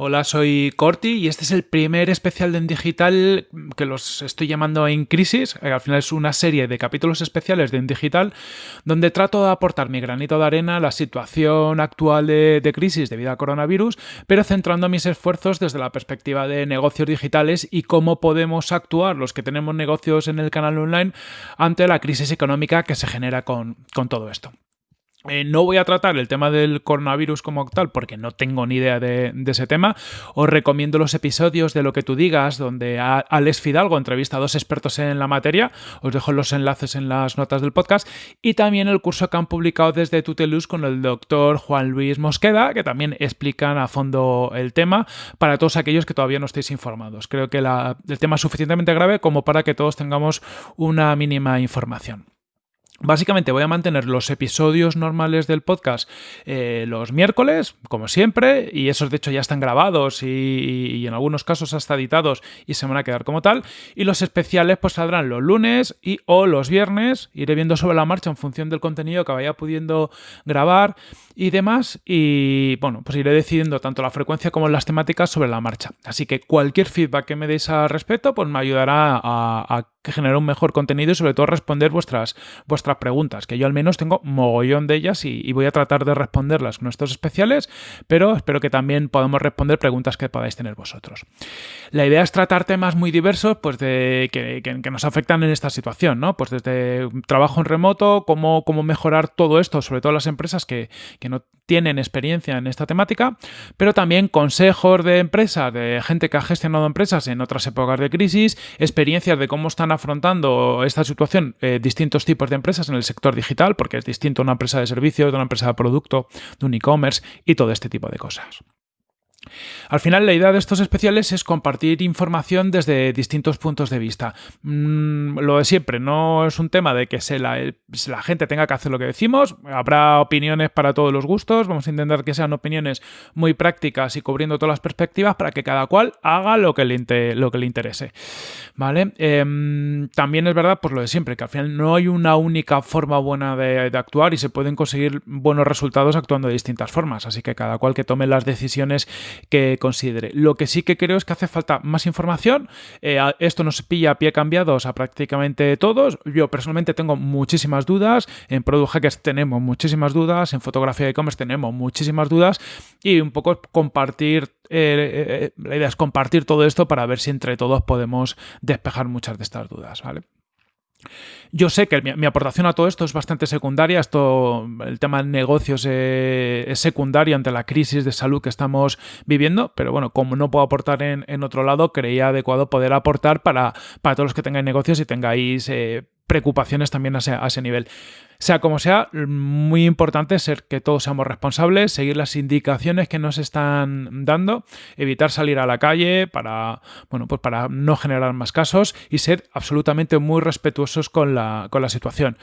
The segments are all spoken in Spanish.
Hola, soy Corti y este es el primer especial de En Digital que los estoy llamando En Crisis. Eh, al final es una serie de capítulos especiales de En Digital donde trato de aportar mi granito de arena a la situación actual de, crisis debido a coronavirus, pero centrando mis esfuerzos desde la perspectiva de negocios digitales y cómo podemos actuar los que tenemos negocios en el canal online ante la crisis económica que se genera con, con todo esto. Eh, no voy a tratar el tema del coronavirus como tal porque no tengo ni idea de, ese tema. Os recomiendo los episodios de lo que tú digas, donde Alex Fidalgo entrevista a dos expertos en la materia. Os dejo los enlaces en las notas del podcast. Y también el curso que han publicado desde Tutelus con el doctor Juan Luis Mosqueda, que también explican a fondo el tema para todos aquellos que todavía no estéis informados. Creo que el tema es suficientemente grave como para que todos tengamos una mínima información. Básicamente voy a mantener los episodios normales del podcast eh, los miércoles, como siempre, y esos de hecho ya están grabados y, en algunos casos hasta editados y se van a quedar como tal. Y los especiales pues saldrán los lunes y o los viernes. Iré viendo sobre la marcha en función del contenido que vaya pudiendo grabar y demás. Y bueno, pues iré decidiendo tanto la frecuencia como las temáticas sobre la marcha. Así que cualquier feedback que me deis al respecto pues me ayudará a, a generar un mejor contenido y sobre todo responder vuestras, vuestras preguntas, que yo al menos tengo mogollón de ellas y, voy a tratar de responderlas con estos especiales, pero espero que también podamos responder preguntas que podáis tener vosotros. La idea es tratar temas muy diversos pues de, que, que, nos afectan en esta situación, ¿no? Pues desde trabajo en remoto, cómo, cómo mejorar todo esto, sobre todo las empresas que, que no tienen experiencia en esta temática, pero también consejos de empresas, de gente que ha gestionado empresas en otras épocas de crisis, experiencias de cómo están afrontando esta situación eh, distintos tipos de empresas en el sector digital, porque es distinto una empresa de servicios, de una empresa de producto, de un e-commerce y todo este tipo de cosas. Al final, la idea de estos especiales es compartir información desde distintos puntos de vista. Mm, lo de siempre, no es un tema de que se la, gente tenga que hacer lo que decimos, habrá opiniones para todos los gustos, vamos a intentar que sean opiniones muy prácticas y cubriendo todas las perspectivas para que cada cual haga lo que le, interese. ¿Vale? Em, también es verdad, pues lo de siempre, que al final no hay una única forma buena de actuar y se pueden conseguir buenos resultados actuando de distintas formas, así que cada cual que tome las decisiones que considere. Lo que sí que creo es que hace falta más información. Eh, esto nos pilla a pie cambiados a prácticamente todos. Yo personalmente tengo muchísimas dudas. En Product Hackers tenemos muchísimas dudas. En fotografía de e-commerce tenemos muchísimas dudas. Y un poco compartir eh, eh, la idea es compartir todo esto para ver si entre todos podemos despejar muchas de estas dudas, ¿vale? Yo sé que mi, aportación a todo esto es bastante secundaria. Esto, el tema de negocios eh, es secundario ante la crisis de salud que estamos viviendo, pero bueno, como no puedo aportar en, otro lado, creía adecuado poder aportar para, para todos los que tengáis negocios y tengáis eh, preocupaciones también a ese, nivel. Sea como sea, muy importante ser que todos seamos responsables, seguir las indicaciones que nos están dando, evitar salir a la calle para, bueno, pues para no generar más casos y ser absolutamente muy respetuosos con la, con la situación.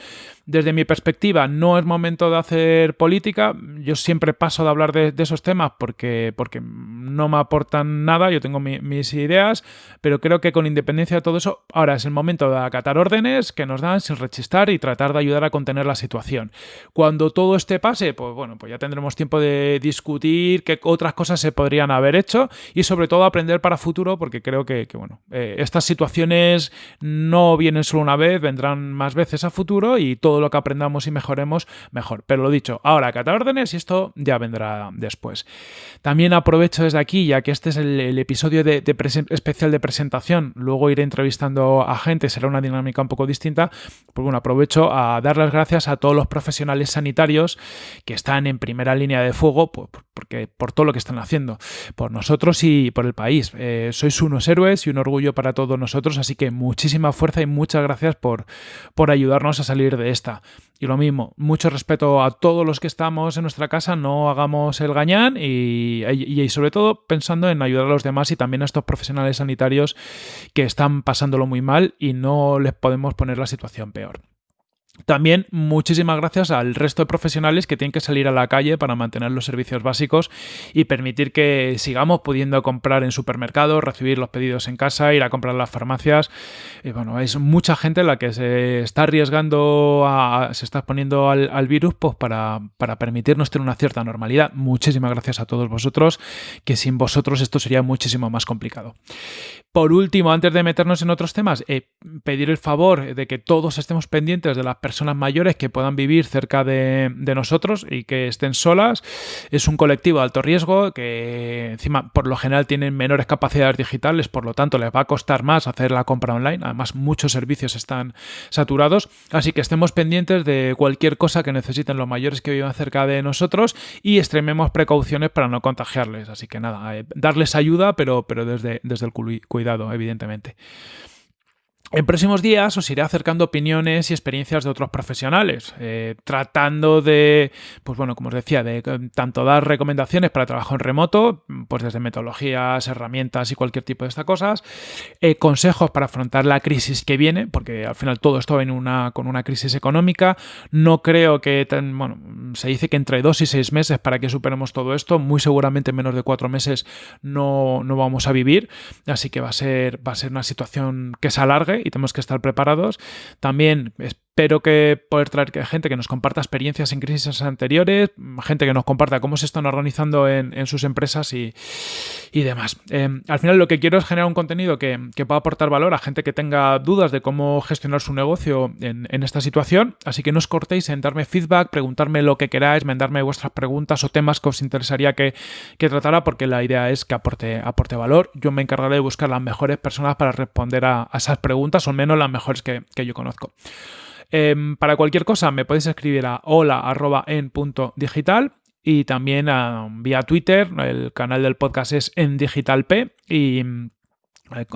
Desde mi perspectiva, no es momento de hacer política. Yo siempre paso de hablar de, esos temas porque, porque no me aportan nada. Yo tengo mis ideas, pero creo que con independencia de todo eso, ahora es el momento de acatar órdenes que nos dan sin rechistar y tratar de ayudar a contener la situación. Cuando todo este pase, pues bueno, pues ya tendremos tiempo de discutir qué otras cosas se podrían haber hecho y sobre todo aprender para futuro porque creo que, bueno, eh, estas situaciones no vienen solo una vez, vendrán más veces a futuro y todo lo que aprendamos y mejoremos, mejor. Pero lo dicho, ahora cata órdenes y esto ya vendrá después. También aprovecho desde aquí, ya que este es el, episodio de, especial de presentación, luego iré entrevistando a gente, será una dinámica un poco distinta, pues bueno, aprovecho a dar las gracias a todos los profesionales sanitarios que están en primera línea de fuego por, porque, por todo lo que están haciendo, por nosotros y por el país. Eh, sois unos héroes y un orgullo para todos nosotros, así que muchísima fuerza y muchas gracias por, por ayudarnos a salir de esta. Y lo mismo, mucho respeto a todos los que estamos en nuestra casa, no hagamos el gañán y, y, sobre todo pensando en ayudar a los demás y también a estos profesionales sanitarios que están pasándolo muy mal y no les podemos poner la situación peor. También muchísimas gracias al resto de profesionales que tienen que salir a la calle para mantener los servicios básicos y permitir que sigamos pudiendo comprar en supermercados, recibir los pedidos en casa, ir a comprar a las farmacias. Bueno, es mucha gente la que se está arriesgando, a, se está exponiendo al, virus pues para, para, permitirnos tener una cierta normalidad. Muchísimas gracias a todos vosotros, que sin vosotros esto sería muchísimo más complicado. Por último, antes de meternos en otros temas, eh, pedir el favor de que todos estemos pendientes de las personas mayores que puedan vivir cerca de, nosotros y que estén solas. Es un colectivo de alto riesgo que encima por lo general tienen menores capacidades digitales, por lo tanto les va a costar más hacer la compra online. Además muchos servicios están saturados, así que estemos pendientes de cualquier cosa que necesiten los mayores que vivan cerca de nosotros y extrememos precauciones para no contagiarles. Así que nada, eh, darles ayuda, pero, pero desde, desde el cuidado, evidentemente. En próximos días os iré acercando opiniones y experiencias de otros profesionales, eh, tratando de, pues bueno, como os decía, de eh, tanto dar recomendaciones para trabajo en remoto, pues desde metodologías, herramientas y cualquier tipo de estas cosas, eh, consejos para afrontar la crisis que viene, porque al final todo esto viene una, con una crisis económica. No creo que, bueno, se dice que entre dos y seis meses para que superemos todo esto, muy seguramente menos de cuatro meses no, no vamos a vivir, así que va a ser, va a ser una situación que se alargue y tenemos que estar preparados. También Espero que poder traer gente que nos comparta experiencias en crisis anteriores, gente que nos comparta cómo se están organizando en, sus empresas y, demás. Em, al final lo que quiero es generar un contenido que, pueda aportar valor a gente que tenga dudas de cómo gestionar su negocio en, esta situación, así que no os cortéis en darme feedback, preguntarme lo que queráis, mandarme vuestras preguntas o temas que os interesaría que, tratara, porque la idea es que aporte, aporte valor. Yo me encargaré de buscar las mejores personas para responder a, esas preguntas, o al menos las mejores que yo conozco. Em, para cualquier cosa me podéis escribir a hola.en.digital y también ah, vía Twitter. El canal del podcast es en digital p y eh,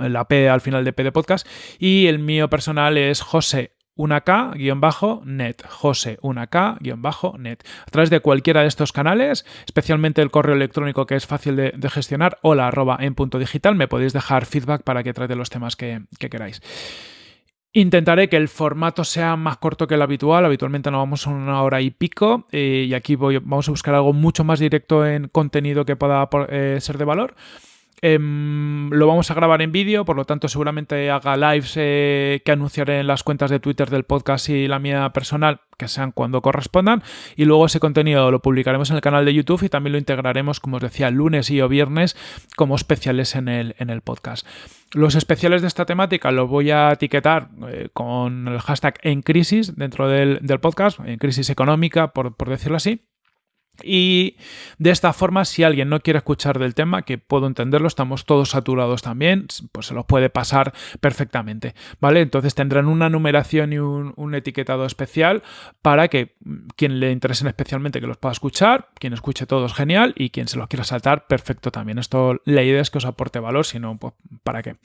la P al final de P de podcast. Y el mío personal es José 1K-net, José 1K-net. A través de cualquiera de estos canales, especialmente el correo electrónico que es fácil de, gestionar, hola arroba en punto digital, me podéis dejar feedback para que trate los temas que queráis. Intentaré que el formato sea más corto que el habitual. Habitualmente nos vamos a una hora y pico eh, y aquí voy, vamos a buscar algo mucho más directo en contenido que pueda eh, ser de valor. Em, lo vamos a grabar en vídeo, por lo tanto seguramente haga lives eh, que anunciaré en las cuentas de Twitter del podcast y la mía personal, que sean cuando correspondan. Y luego ese contenido lo publicaremos en el canal de YouTube y también lo integraremos, como os decía, lunes y o viernes como especiales en el, en el podcast. Los especiales de esta temática los voy a etiquetar eh, con el hashtag en crisis dentro del, podcast, en crisis económica, por decirlo así. Y de esta forma, si alguien no quiere escuchar del tema, que puedo entenderlo, estamos todos saturados también, pues se los puede pasar perfectamente, ¿vale? Entonces tendrán una numeración y un, etiquetado especial para que mm, quien le interesen especialmente que los pueda escuchar, quien escuche todos genial y quien se los quiera saltar, perfecto también. Esto, la idea es que os aporte valor, si no, pues ¿para qué?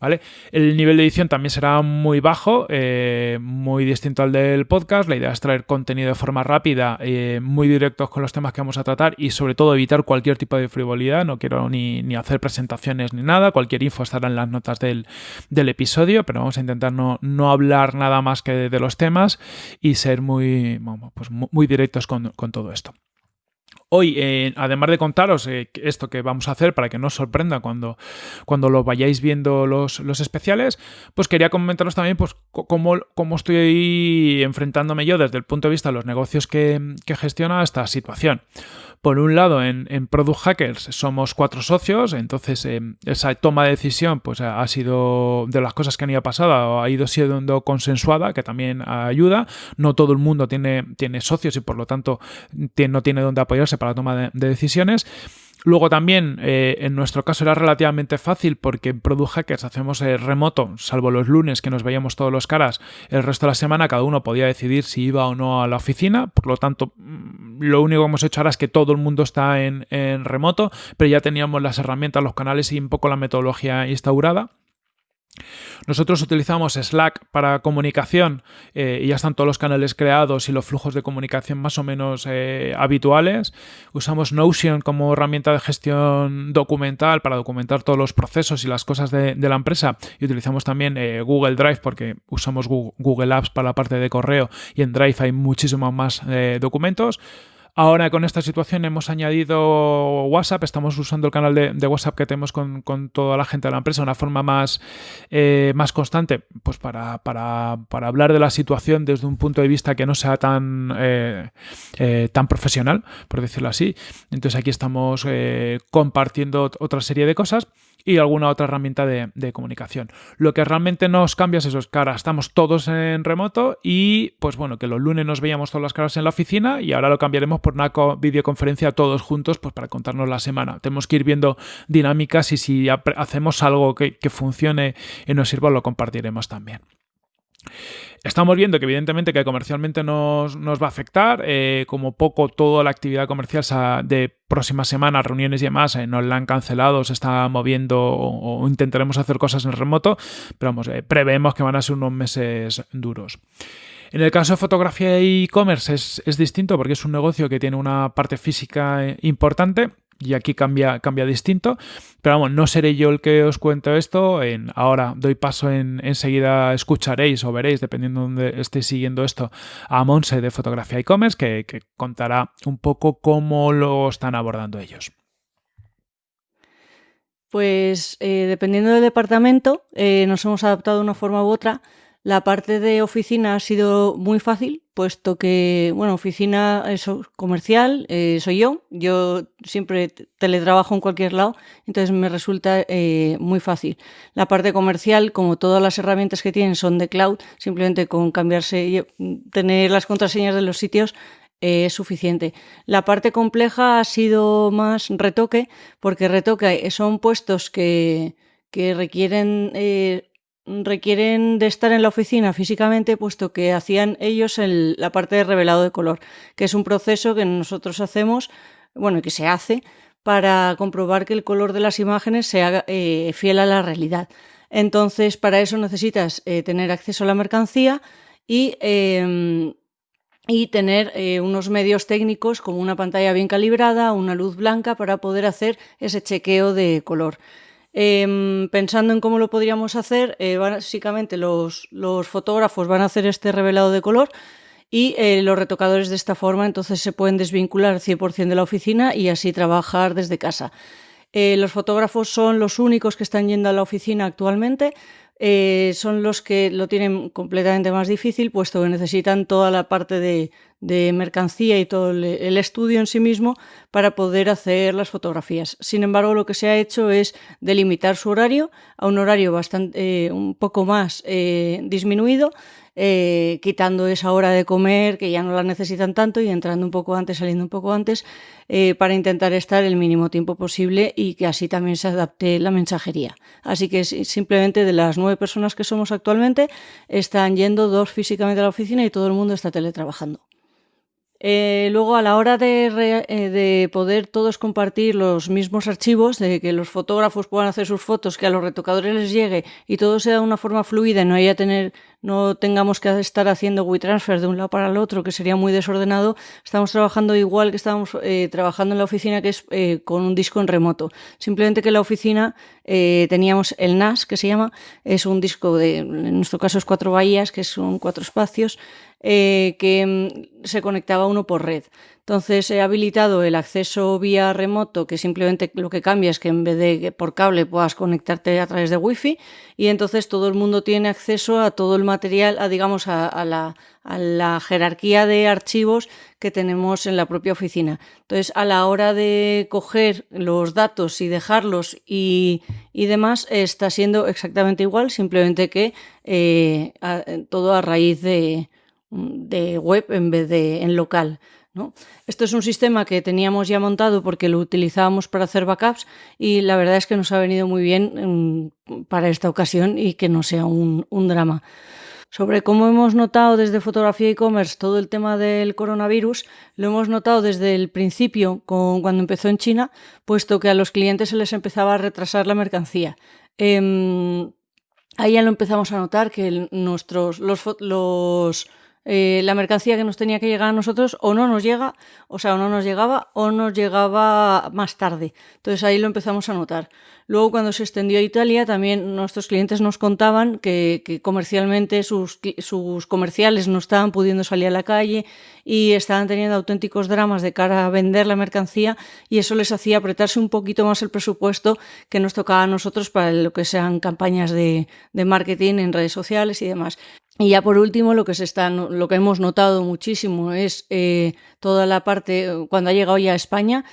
¿Vale? El nivel de edición también será muy bajo, eh, muy distinto al del podcast. La idea es traer contenido de forma rápida, eh, muy directos con los temas que vamos a tratar y sobre todo evitar cualquier tipo de frivolidad. No quiero ni, hacer presentaciones ni nada. Cualquier info estará en las notas del, episodio, pero vamos a intentar no, no hablar nada más que de, los temas y ser muy, pues muy directos con, con todo esto. Hoy, eh, además de contaros eh, esto que vamos a hacer para que no os sorprenda cuando, cuando lo vayáis viendo los, especiales, pues quería comentaros también pues, cómo, cómo, estoy enfrentándome yo desde el punto de vista de los negocios que, que gestiona esta situación. Por un lado, en, Product Hackers somos cuatro socios, entonces eh, esa toma de decisión pues, ha sido de las cosas que han ido pasando, ha ido siendo consensuada, que también ayuda. No todo el mundo tiene, tiene socios y por lo tanto no tiene dónde apoyarse la toma de decisiones. Luego también, eh, en nuestro caso era relativamente fácil porque en Product Hackers hacemos eh, remoto, salvo los lunes que nos veíamos todos los caras, el resto de la semana cada uno podía decidir si iba o no a la oficina, por lo tanto, mm, lo único que hemos hecho ahora es que todo el mundo está en remoto, pero ya teníamos las herramientas, los canales y un poco la metodología instaurada. Nosotros utilizamos Slack para comunicación eh, y ya están todos los canales creados y los flujos de comunicación más o menos eh, habituales. Usamos Notion como herramienta de gestión documental para documentar todos los procesos y las cosas de, la empresa y utilizamos también eh, Google Drive porque usamos Google Apps para la parte de correo y en Drive hay muchísimos más documentos. Ahora con esta situación hemos añadido WhatsApp, estamos usando el canal de, WhatsApp que tenemos con, toda la gente de la empresa de una forma más, eh, más constante, pues para, hablar de la situación desde un punto de vista que no sea tan, eh, eh, tan profesional, por decirlo así. Entonces aquí estamos compartiendo otra serie de cosas y alguna otra herramienta de, comunicación. Lo que realmente nos cambia es eso, es que ahora estamos todos en remoto y pues bueno, que los lunes nos veíamos todas las caras en la oficina y ahora lo cambiaremos por una videoconferencia todos juntos pues para contarnos la semana. Tenemos que ir viendo dinámicas y si hacemos algo que, que funcione y nos sirva lo compartiremos también. Estamos viendo que evidentemente que comercialmente nos, va a afectar, eh, como poco toda la actividad comercial de próximas semanas, reuniones y demás, eh, nos la han cancelado, se está moviendo o, intentaremos hacer cosas en remoto, pero vamos, eh, prevemos que van a ser unos meses duros. En el caso de fotografía e e-commerce es, es distinto porque es un negocio que tiene una parte física importante y aquí cambia, cambia distinto. Pero vamos, no seré yo el que os cuento esto. En, ahora doy paso en, enseguida, escucharéis o veréis, dependiendo de dónde estéis siguiendo esto, a Monse de Fotografía e-commerce, que, contará un poco cómo lo están abordando ellos. Pues eh, dependiendo del departamento, eh, nos hemos adaptado de una forma u otra. La parte de oficina ha sido muy fácil, puesto que, bueno, oficina comercial eh, soy yo. Yo siempre teletrabajo en cualquier lado, entonces me resulta eh, muy fácil. La parte comercial, como todas las herramientas que tienen son de cloud, simplemente con cambiarse, tener las contraseñas de los sitios eh, es suficiente. La parte compleja ha sido más retoque, porque retoque son puestos que, que requieren requieren de estar en la oficina físicamente, puesto que hacían ellos la parte de revelado de color, que es un proceso que nosotros hacemos, bueno, que se hace para comprobar que el color de las imágenes sea eh, fiel a la realidad. Entonces, para eso necesitas eh, tener acceso a la mercancía y, em, y tener eh, unos medios técnicos como una pantalla bien calibrada, una luz blanca para poder hacer ese chequeo de color. Em, pensando en cómo lo podríamos hacer, eh, básicamente los, fotógrafos van a hacer este revelado de color y eh, los retocadores de esta forma entonces se pueden desvincular 100% de la oficina y así trabajar desde casa. Eh, los fotógrafos son los únicos que están yendo a la oficina actualmente, son los que lo tienen completamente más difícil, puesto que necesitan toda la parte de, mercancía y todo el, estudio en sí mismo para poder hacer las fotografías. Sin embargo, lo que se ha hecho es delimitar su horario a un horario bastante, eh, un poco más eh, disminuido eh, quitando esa hora de comer que ya no la necesitan tanto y entrando un poco antes, saliendo un poco antes, eh, para intentar estar el mínimo tiempo posible y que así también se adapte la mensajería. Así que simplemente de las nueve personas que somos actualmente, están yendo dos físicamente a la oficina y todo el mundo está teletrabajando. Eh, luego, a la hora de, de, poder todos compartir los mismos archivos, de que los fotógrafos puedan hacer sus fotos, que a los retocadores les llegue y todo sea de una forma fluida y no haya tener no tengamos que estar haciendo WeTransfer de un lado para el otro, que sería muy desordenado, estamos trabajando igual que estábamos eh, trabajando en la oficina, que es eh, con un disco en remoto. Simplemente que la oficina eh, teníamos el NAS, que se llama, es un disco de, en nuestro caso es cuatro bahías, que son cuatro espacios, que mm, se conectaba uno por red. Entonces he habilitado el acceso vía remoto, que simplemente lo que cambia es que en vez de por cable puedas conectarte a través de Wi-Fi y entonces todo el mundo tiene acceso a todo el material, a, digamos, a, la, jerarquía de archivos que tenemos en la propia oficina. Entonces, a la hora de coger los datos y dejarlos y, demás, está siendo exactamente igual, simplemente que eh, todo a raíz de, de web en vez de en local. Esto es un sistema que teníamos ya montado porque lo utilizábamos para hacer backups y la verdad es que nos ha venido muy bien mm, para esta ocasión y que no sea un, drama. Sobre cómo hemos notado desde fotografía e-commerce todo el tema del coronavirus, lo hemos notado desde el principio, con, cuando empezó en China, puesto que a los clientes se les empezaba a retrasar la mercancía. Em, ahí ya lo empezamos a notar que nuestros, los, los eh, la mercancía que nos tenía que llegar a nosotros o no nos llega, o sea, o no nos llegaba o nos llegaba más tarde. Entonces ahí lo empezamos a notar. Luego cuando se extendió a Italia también nuestros clientes nos contaban que, comercialmente sus, sus, comerciales no estaban pudiendo salir a la calle y estaban teniendo auténticos dramas de cara a vender la mercancía y eso les hacía apretarse un poquito más el presupuesto que nos tocaba a nosotros para lo que sean campañas de, de marketing en redes sociales y demás. Y ya por último, lo que, se está, lo que hemos notado muchísimo es eh, toda la parte, cuando ha llegado ya a España,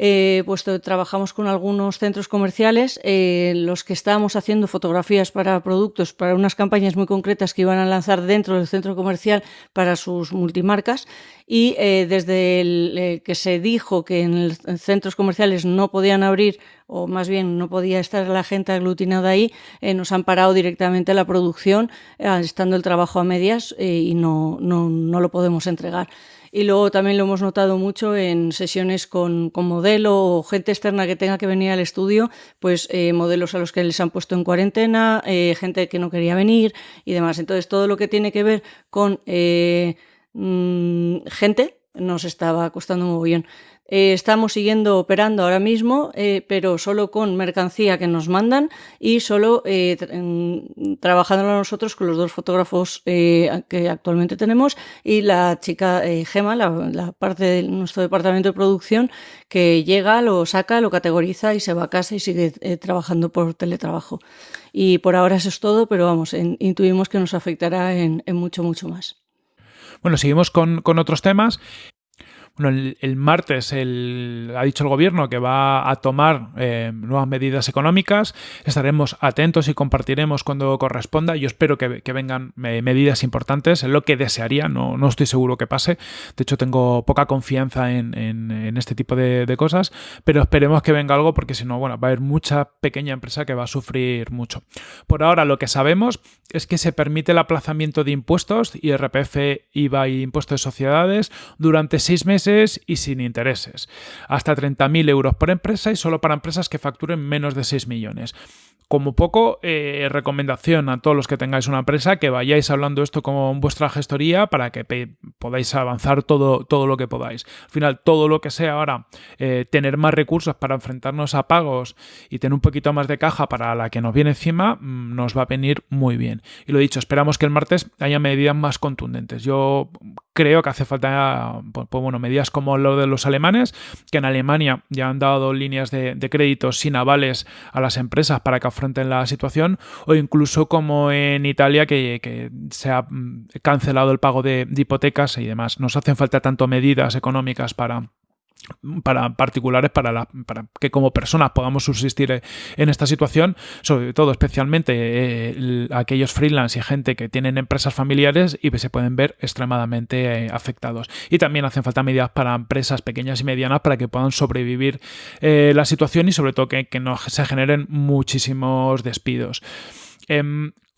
eh, pues trabajamos con algunos centros comerciales, eh, los que estábamos haciendo fotografías para productos, para unas campañas muy concretas que iban a lanzar dentro del centro comercial para sus multimarcas. Y eh, desde el, que se dijo que en centros comerciales no podían abrir, o más bien no podía estar la gente aglutinada ahí, nos han parado directamente la producción, estando el trabajo a medias y no, no, no lo podemos entregar. Y luego también lo hemos notado mucho en sesiones con, con modelo o gente externa que tenga que venir al estudio, pues eh, modelos a los que les han puesto en cuarentena, eh, gente que no quería venir y demás. Entonces, todo lo que tiene que ver con eh, mm, gente nos estaba costando un mogollón. Eh, estamos siguiendo operando ahora mismo, eh, pero solo con mercancía que nos mandan y solo eh, trabajando nosotros con los dos fotógrafos que actualmente tenemos y la chica Gema, la, parte de nuestro departamento de producción, que llega, lo saca, lo categoriza y se va a casa y sigue trabajando por teletrabajo. Y por ahora eso es todo, pero vamos, intuimos que nos afectará en, mucho, mucho más. Bueno, seguimos con, con, otros temas. El, martes el, ha dicho el gobierno que va a tomar eh, nuevas medidas económicas. Estaremos atentos y compartiremos cuando corresponda. Yo espero que, vengan eh, medidas importantes. Es lo que desearía. No, no, estoy seguro que pase. De hecho, tengo poca confianza en, este tipo de, cosas. Pero esperemos que venga algo porque si no, bueno, va a haber mucha pequeña empresa que va a sufrir mucho. Por ahora, lo que sabemos es que se permite el aplazamiento de impuestos, IRPF, IVA y impuestos de sociedades durante seis meses y sin intereses. Hasta 30.000 euros por empresa y solo para empresas que facturen menos de 6 millones como poco, eh, recomendación a todos los que tengáis una empresa que vayáis hablando esto con vuestra gestoría para que podáis avanzar todo, todo lo que podáis. Al final, todo lo que sea ahora, eh, tener más recursos para enfrentarnos a pagos y tener un poquito más de caja para la que nos viene encima, mm, nos va a venir muy bien. Y lo dicho, esperamos que el martes haya medidas más contundentes. Yo creo que hace falta, pues, pues, bueno, medidas como lo de los alemanes, que en Alemania ya han dado líneas de, de crédito sin avales a las empresas para que frente en la situación, o incluso como en Italia que, se ha mm, cancelado el pago de, hipotecas y demás. Nos hacen falta tanto medidas económicas para para particulares para, para, que como personas podamos subsistir en esta situación, sobre todo especialmente eh, aquellos freelance y gente que tienen empresas familiares y se pueden ver extremadamente eh, afectados. Y también hacen falta medidas para empresas pequeñas y medianas para que puedan sobrevivir eh, la situación y sobre todo que, que no se generen muchísimos despidos.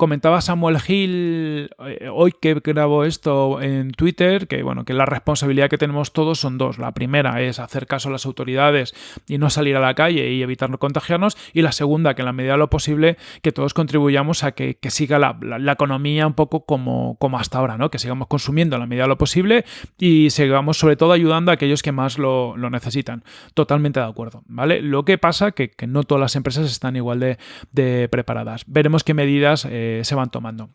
Comentaba Samuel Hill eh, hoy que grabó esto en Twitter, que bueno, que la responsabilidad que tenemos todos son dos. La primera es hacer caso a las autoridades y no salir a la calle y evitar contagiarnos. Y la segunda, que en la medida de lo posible, que todos contribuyamos a que, siga la, economía un poco como, como hasta ahora, ¿no? Que sigamos consumiendo en la medida de lo posible y sigamos sobre todo ayudando a aquellos que más lo, necesitan. Totalmente de acuerdo, ¿vale? Lo que pasa que, que no todas las empresas están igual de, preparadas. Veremos qué medidas eh, se van tomando.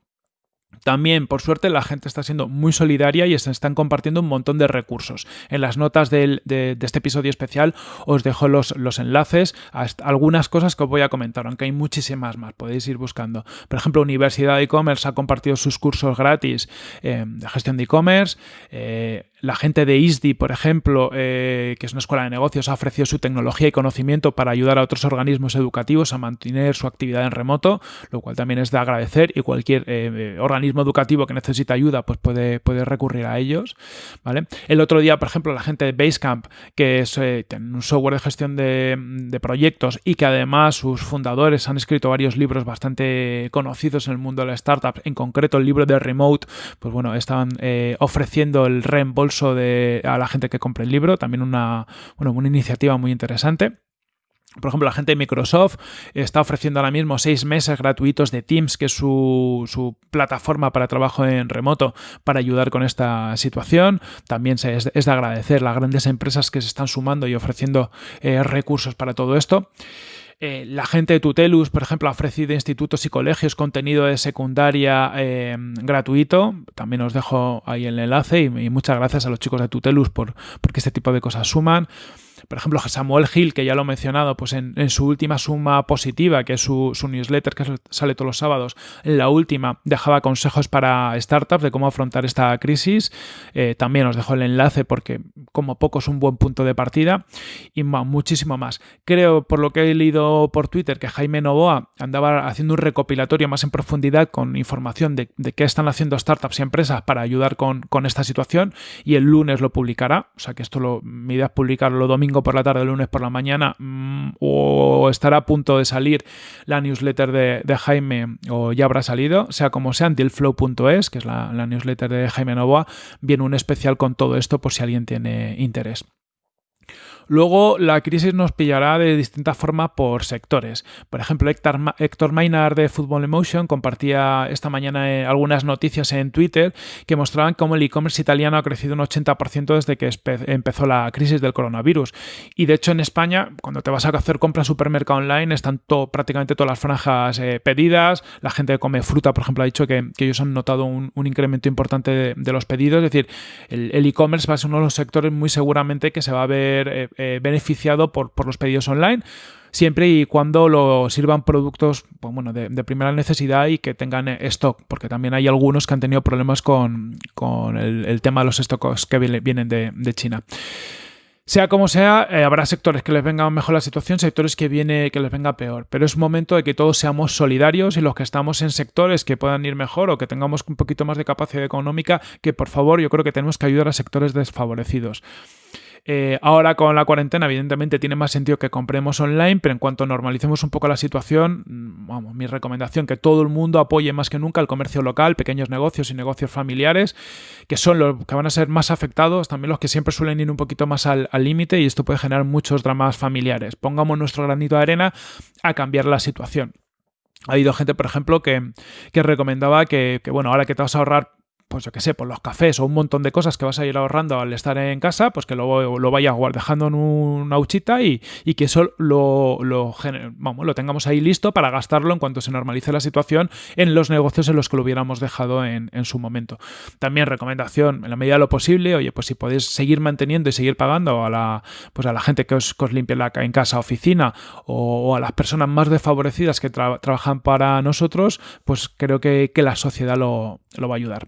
También, por suerte, la gente está siendo muy solidaria y se están compartiendo un montón de recursos. En las notas de, este episodio especial os dejo los, los, enlaces a algunas cosas que os voy a comentar, aunque hay muchísimas más, podéis ir buscando. Por ejemplo, Universidad de E-Commerce ha compartido sus cursos gratis eh, de gestión de e-commerce. Eh, la gente de ISDI, por ejemplo, eh, que es una escuela de negocios, ha ofrecido su tecnología y conocimiento para ayudar a otros organismos educativos a mantener su actividad en remoto, lo cual también es de agradecer y cualquier eh, educativo que necesita ayuda pues puede, puede recurrir a ellos. ¿vale? El otro día, por ejemplo, la gente de Basecamp, que es eh, un software de gestión de, proyectos y que además sus fundadores han escrito varios libros bastante conocidos en el mundo de la startup, en concreto el libro de Remote, pues bueno, estaban ofreciendo el reembolso de, a la gente que compre el libro, también una, una iniciativa muy interesante. Por ejemplo, la gente de Microsoft está ofreciendo ahora mismo seis meses gratuitos de Teams, que es su, plataforma para trabajo en remoto, para ayudar con esta situación. También es, de agradecer las grandes empresas que se están sumando y ofreciendo eh, recursos para todo esto. Eh, la gente de Tutelus, por ejemplo, ha ofrecido institutos y colegios contenido de secundaria eh, gratuito. También os dejo ahí el enlace y, muchas gracias a los chicos de Tutelus por porque este tipo de cosas suman. Por ejemplo, Samuel Hill, que ya lo he mencionado, pues en, su última suma positiva, que es su, newsletter que sale todos los sábados, en la última dejaba consejos para startups de cómo afrontar esta crisis. Eh, también os dejo el enlace porque como poco es un buen punto de partida y muchísimo más. Creo, por lo que he leído por Twitter, que Jaime Novoa andaba haciendo un recopilatorio más en profundidad con información de, qué están haciendo startups y empresas para ayudar con, esta situación y el lunes lo publicará. O sea que esto lo, mi idea es publicarlo domingo por la tarde, lunes por la mañana, mm, o estará a punto de salir la newsletter de, Jaime, o ya habrá salido, sea como sea, dealflow.es, que es la, la newsletter de Jaime Novoa, viene un especial con todo esto por si alguien tiene interés. Luego, la crisis nos pillará de distintas formas por sectores. Por ejemplo, Héctor, Héctor Maynard de Football Emotion compartía esta mañana eh, algunas noticias en Twitter que mostraban cómo el e-commerce italiano ha crecido un 80% desde que empezó la crisis del coronavirus. Y de hecho, en España, cuando te vas a hacer compras supermercado online, están prácticamente todas las franjas eh, pedidas. La gente que come fruta, por ejemplo, ha dicho que, ellos han notado un, incremento importante de, los pedidos. Es decir, el e-commerce va a ser uno de los sectores muy seguramente que se va a ver eh, eh, beneficiado por, los pedidos online siempre y cuando lo sirvan productos pues bueno, de, primera necesidad y que tengan stock, porque también hay algunos que han tenido problemas con, el, tema de los stocks que vienen de, China. Sea como sea, eh, habrá sectores que les venga mejor la situación, sectores que viene que les venga peor. Pero es momento de que todos seamos solidarios y los que estamos en sectores que puedan ir mejor o que tengamos un poquito más de capacidad económica, que por favor yo creo que tenemos que ayudar a sectores desfavorecidos. Eh, ahora con la cuarentena, evidentemente, tiene más sentido que compremos online, pero en cuanto normalicemos un poco la situación, mm, vamos, mi recomendación que todo el mundo apoye más que nunca el comercio local, pequeños negocios y negocios familiares, que son los que van a ser más afectados, también los que siempre suelen ir un poquito más al límite y esto puede generar muchos dramas familiares. Pongamos nuestro granito de arena a cambiar la situación. Ha habido gente, por ejemplo, que, recomendaba que, que, bueno, ahora que te vas a ahorrar pues yo qué sé, por los cafés o un montón de cosas que vas a ir ahorrando al estar en casa, pues que lo, lo vayas dejando en una huchita y, que eso lo, lo, vamos, lo tengamos ahí listo para gastarlo en cuanto se normalice la situación en los negocios en los que lo hubiéramos dejado en, su momento. También recomendación, en la medida de lo posible, oye, pues si podéis seguir manteniendo y seguir pagando a la, pues a la gente que os, limpie la, en casa, oficina o, a las personas más desfavorecidas que trabajan para nosotros, pues creo que, que la sociedad lo, lo va a ayudar.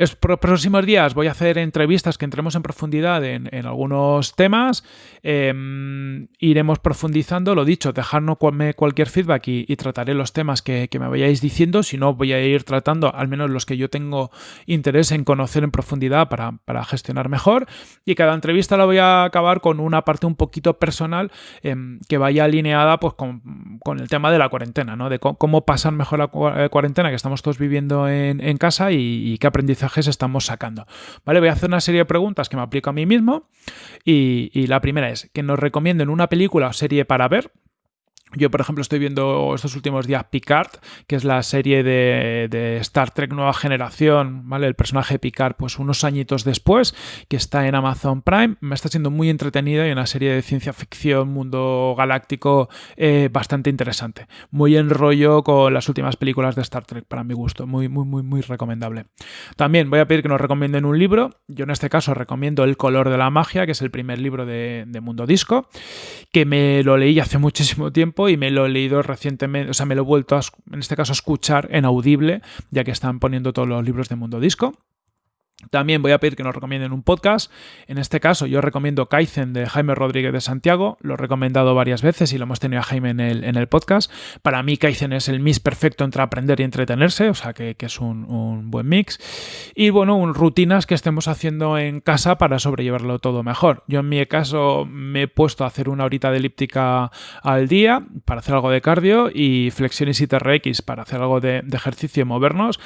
Los próximos días voy a hacer entrevistas que entremos en profundidad en, algunos temas. Em, iremos profundizando, lo dicho, dejarnos cualquier feedback y, trataré los temas que, me vayáis diciendo. Si no, voy a ir tratando al menos los que yo tengo interés en conocer en profundidad para, gestionar mejor. Y cada entrevista la voy a acabar con una parte un poquito personal em, que vaya alineada pues, con, el tema de la cuarentena, ¿no? de cómo, pasar mejor la eh, cuarentena que estamos todos viviendo en, casa y qué aprendizaje estamos sacando. ¿Vale? Voy a hacer una serie de preguntas que me aplico a mí mismo. Y, y la primera es que nos recomienden una película o serie para ver. Yo, por ejemplo, estoy viendo estos últimos días Picard, que es la serie de, Star Trek Nueva Generación, ¿vale? El personaje Picard, pues unos añitos después, que está en Amazon Prime. Me está siendo muy entretenida y una serie de ciencia ficción, mundo galáctico, eh, bastante interesante. Muy en rollo con las últimas películas de Star Trek, para mi gusto. Muy, muy, muy, muy recomendable. También voy a pedir que nos recomienden un libro. Yo en este caso recomiendo El color de la magia, que es el primer libro de Mundo Disco, que me lo leí hace muchísimo tiempo y me lo he leído recientemente, o sea, me lo he vuelto a, en este caso a escuchar en audible, ya que están poniendo todos los libros de Mundo Disco. También voy a pedir que nos recomienden un podcast. En este caso, yo recomiendo Kaizen de Jaime Rodríguez de Santiago. Lo he recomendado varias veces y lo hemos tenido a Jaime en el, en el podcast. Para mí, Kaizen es el mix perfecto entre aprender y entretenerse, o sea que, es un, buen mix. Y bueno, un, rutinas que estemos haciendo en casa para sobrellevarlo todo mejor. Yo en mi caso me he puesto a hacer una horita de elíptica al día para hacer algo de cardio y flexiones y TRX para hacer algo de, de ejercicio y movernos.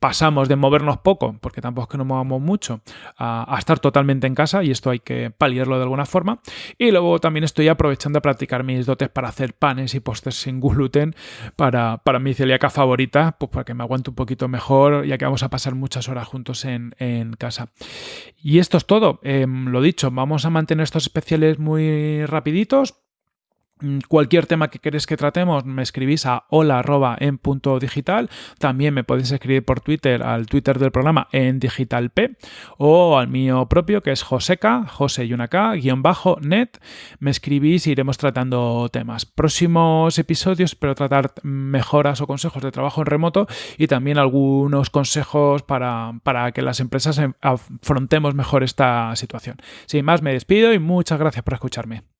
Pasamos de movernos poco, porque tampoco trabajos que no movamos mucho a, estar totalmente en casa y esto hay que paliarlo de alguna forma. Y luego también estoy aprovechando a practicar mis dotes para hacer panes y postres sin gluten para, para mi celíaca favorita, pues para que me aguante un poquito mejor, ya que vamos a pasar muchas horas juntos en, casa. Y esto es todo. Em, lo dicho, vamos a mantener estos especiales muy rapiditos cualquier tema que queréis que tratemos, me escribís a hola en punto digital. También me podéis escribir por Twitter al Twitter del programa en digitalp o al mío propio que es joseca, jose y una K, guion bajo, net. Me escribís y iremos tratando temas. Próximos episodios espero tratar mejoras o consejos de trabajo en remoto y también algunos consejos para, para que las empresas afrontemos mejor esta situación. Sin más, me despido y muchas gracias por escucharme.